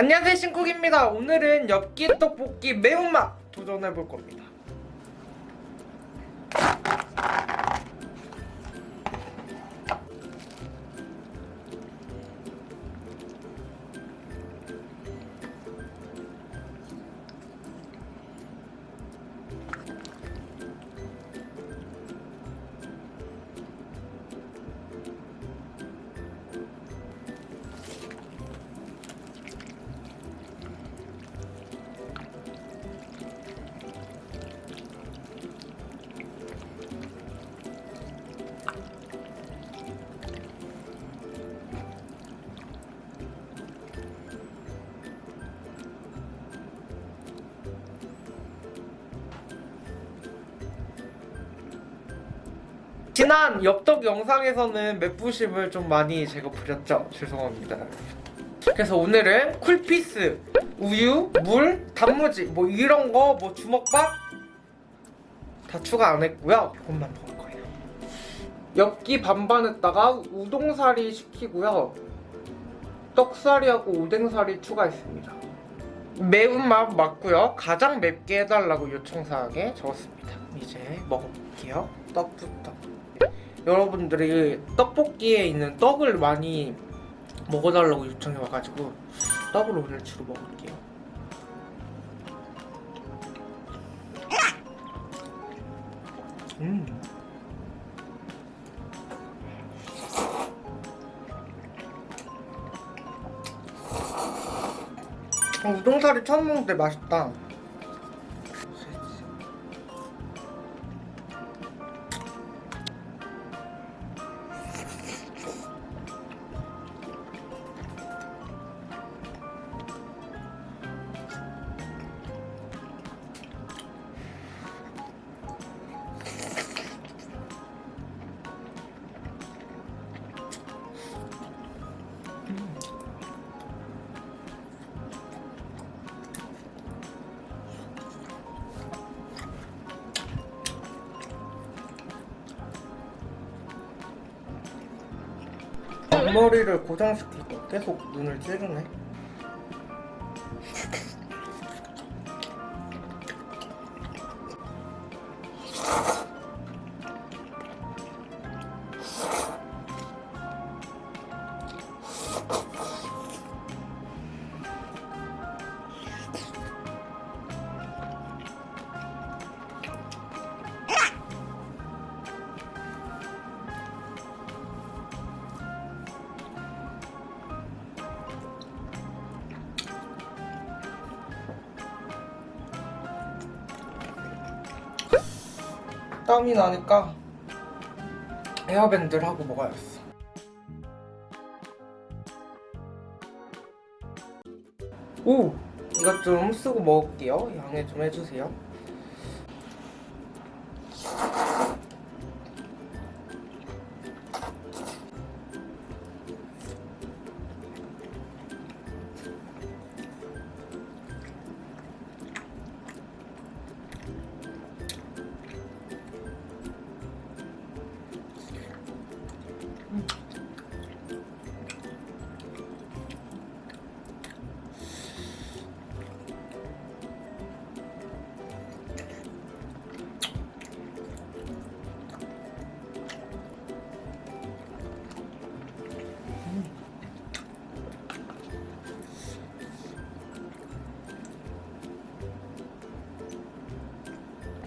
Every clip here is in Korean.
안녕하세요 신쿡입니다. 오늘은 엽기 떡볶이 매운맛 도전해볼 겁니다 지난 엽떡 영상에서는 맵부심을 좀 많이 제가 부렸죠. 죄송합니다. 그래서 오늘은 쿨피스, 우유, 물, 단무지 뭐 이런 거 뭐 주먹밥 다 추가 안 했고요. 이것만 먹을 거예요. 엽기 반반에다가 우동사리 시키고요. 떡사리하고 오뎅사리 추가했습니다. 매운맛 맞고요. 가장 맵게 해달라고 요청사항에 적었습니다. 이제 먹어볼게요. 떡부터 여러분들이 떡볶이에 있는 떡을 많이 먹어달라고 요청해 와가지고 떡을 오늘 주로 먹을게요 음. 어, 우동사리 처음 먹는데 맛있다 앞머리를 고정시키고 계속 눈을 찌르네 땀이 나니까 에어밴드를 하고 먹어야겠어. 오! 이것 좀 쓰고 먹을게요. 양해 좀 해주세요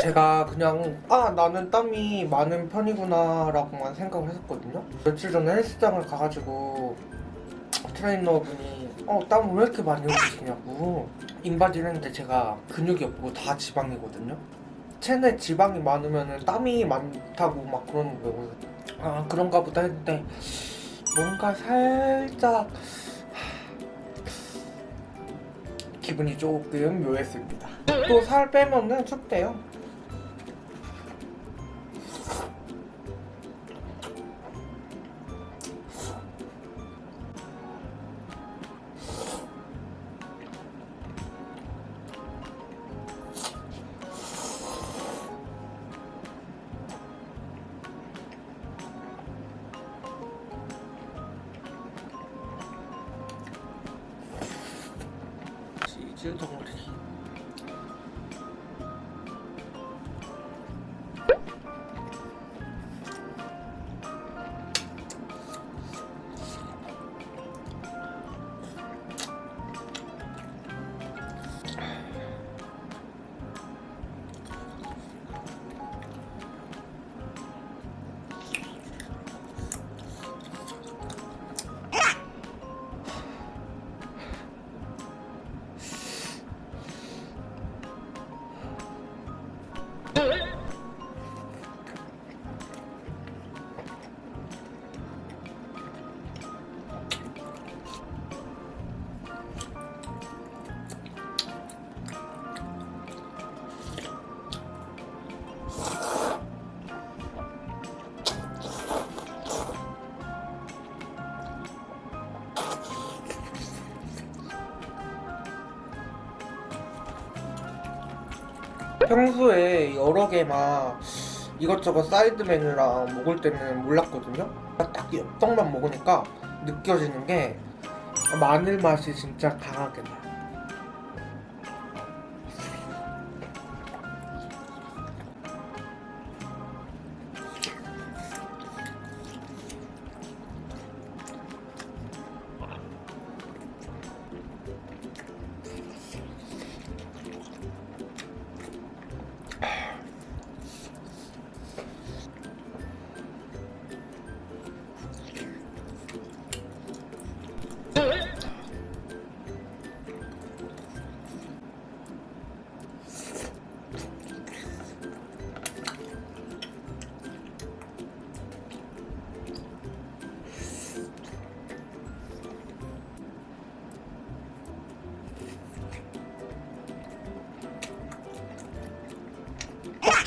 제가 그냥 아 나는 땀이 많은 편이구나 라고만 생각을 했었거든요. 며칠 전에 헬스장을 가가지고 트레이너분이 어 땀을 왜 이렇게 많이 흘리시냐고. 인바디를 했는데 제가 근육이 없고 다 지방이거든요. 체내 지방이 많으면 땀이 많다고 막 그러는 거예요. 아 그런가 보다. 했는데 뭔가 살짝 기분이 조금 묘했습니다. 또 살 빼면은 춥대요 먹지 덩어 평소에 여러 개 막 이것저것 사이드 메뉴랑 먹을 때는 몰랐거든요. 딱 엽떡만 먹으니까 느껴지는 게 마늘 맛이 진짜 강하게 나요.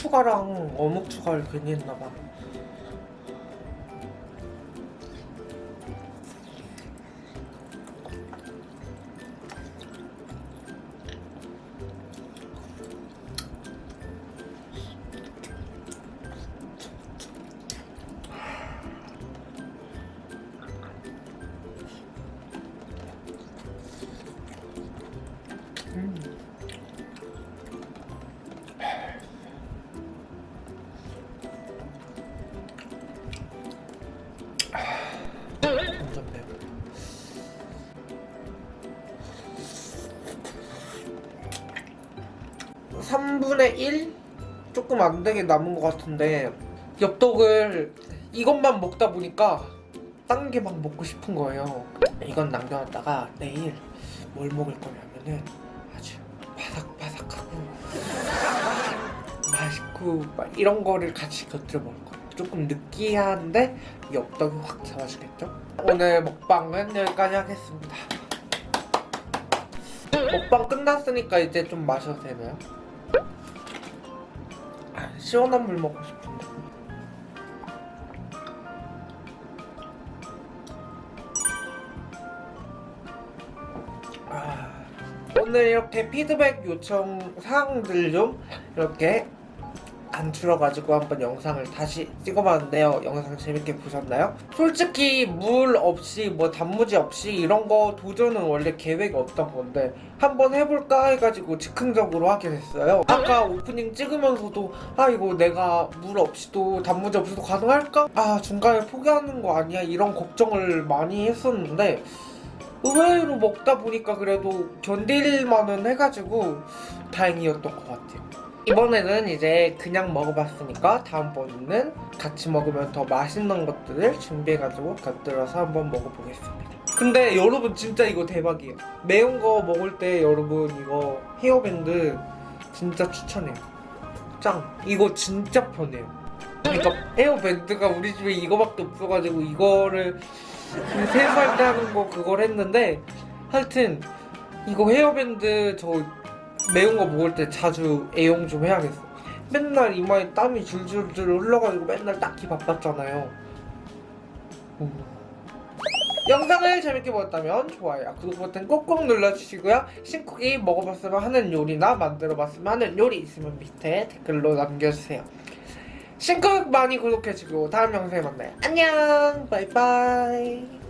추가랑 어묵 추가를 괜히 했나봐. 3분의 1? 조금 안되게 남은 것 같은데 엽떡을 이것만 먹다 보니까 딴 게 막 먹고 싶은 거예요 이건 남겨놨다가 내일 뭘 먹을 거냐면은 아주 바삭바삭하고 맛있고 막 이런 거를 같이 곁들여 먹을 거예요 조금 느끼한데 엽떡이 확 잡아주겠죠? 오늘 먹방은 여기까지 하겠습니다 먹방 끝났으니까 이제 좀 마셔도 되나요? 아, 시원한 물 먹고 싶은데. 아, 오늘 이렇게 피드백 요청 사항들 좀 이렇게 간추려가지고 한번 영상을 다시 찍어봤는데요. 영상 재밌게 보셨나요? 솔직히 물 없이 뭐 단무지 없이 이런 거 도전은 원래 계획이 없던 건데 한번 해볼까 해가지고 즉흥적으로 하게 됐어요. 아까 오프닝 찍으면서도 아 이거 내가 물 없이도 단무지 없이도 가능할까? 아 중간에 포기하는 거 아니야? 이런 걱정을 많이 했었는데 의외로 먹다 보니까 그래도 견딜만은 해가지고 다행이었던 것 같아요. 이번에는 이제 그냥 먹어봤으니까 다음번에는 같이 먹으면 더 맛있는 것들을 준비해가지고 곁들여서 한번 먹어보겠습니다. 근데 여러분 진짜 이거 대박이에요. 매운 거 먹을 때 여러분 이거 헤어밴드 진짜 추천해요. 짱! 이거 진짜 편해요. 그러니까 헤어밴드가 우리 집에 이거밖에 없어가지고 이거를 세수할 때 하는 거 그걸 했는데 하여튼 이거 헤어밴드 저 매운 거 먹을 때 자주 애용 좀 해야겠어. 맨날 이마에 땀이 줄줄줄 흘러가지고 맨날 딱히 바빴잖아요. 음. 영상을 재밌게 보셨다면 좋아요, 구독 버튼 꼭꼭 눌러주시고요. 신쿡이 먹어봤으면 하는 요리나 만들어봤으면 하는 요리 있으면 밑에 댓글로 남겨주세요. 신쿡 많이 구독해주고 다음 영상에 만나요. 안녕, 바이바이.